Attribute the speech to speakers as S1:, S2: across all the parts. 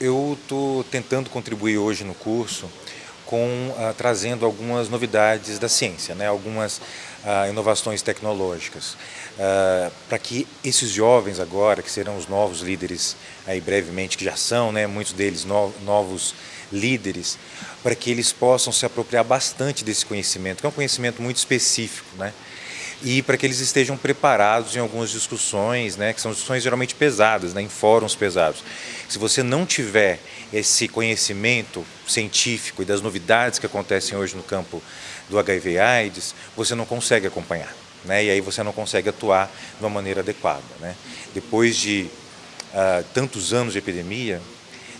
S1: eu estou tentando contribuir hoje no curso com uh, trazendo algumas novidades da ciência, né? algumas uh, inovações tecnológicas, uh, para que esses jovens agora, que serão os novos líderes aí brevemente, que já são, né? muitos deles no novos líderes, para que eles possam se apropriar bastante desse conhecimento, que é um conhecimento muito específico, né? E para que eles estejam preparados em algumas discussões, né, que são discussões geralmente pesadas, né, em fóruns pesados. Se você não tiver esse conhecimento científico e das novidades que acontecem hoje no campo do HIV AIDS, você não consegue acompanhar. Né, e aí você não consegue atuar de uma maneira adequada. Né. Depois de uh, tantos anos de epidemia,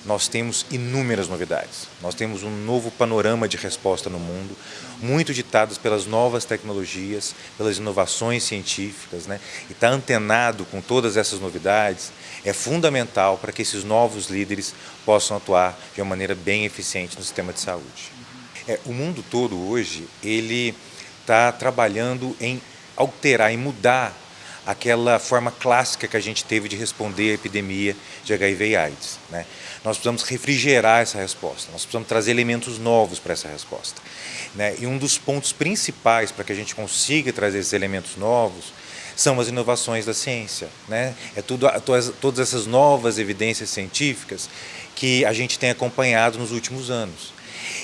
S1: nós temos inúmeras novidades. Nós temos um novo panorama de resposta no mundo, muito ditados pelas novas tecnologias, pelas inovações científicas, né? e estar tá antenado com todas essas novidades é fundamental para que esses novos líderes possam atuar de uma maneira bem eficiente no sistema de saúde. É, o mundo todo hoje, ele está trabalhando em alterar, em mudar aquela forma clássica que a gente teve de responder à epidemia de HIV e AIDS. Né? Nós precisamos refrigerar essa resposta, nós precisamos trazer elementos novos para essa resposta. Né? E um dos pontos principais para que a gente consiga trazer esses elementos novos são as inovações da ciência. Né? É tudo, todas, essas novas evidências científicas que a gente tem acompanhado nos últimos anos.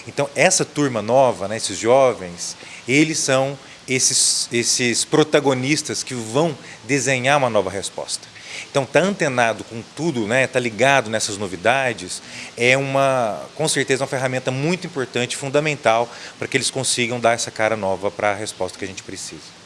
S1: Então, essa turma nova, né, esses jovens, eles são esses, esses protagonistas que vão desenhar uma nova resposta. Então, estar tá antenado com tudo, né, tá ligado nessas novidades, é uma, com certeza, uma ferramenta muito importante, fundamental, para que eles consigam dar essa cara nova para a resposta que a gente precisa.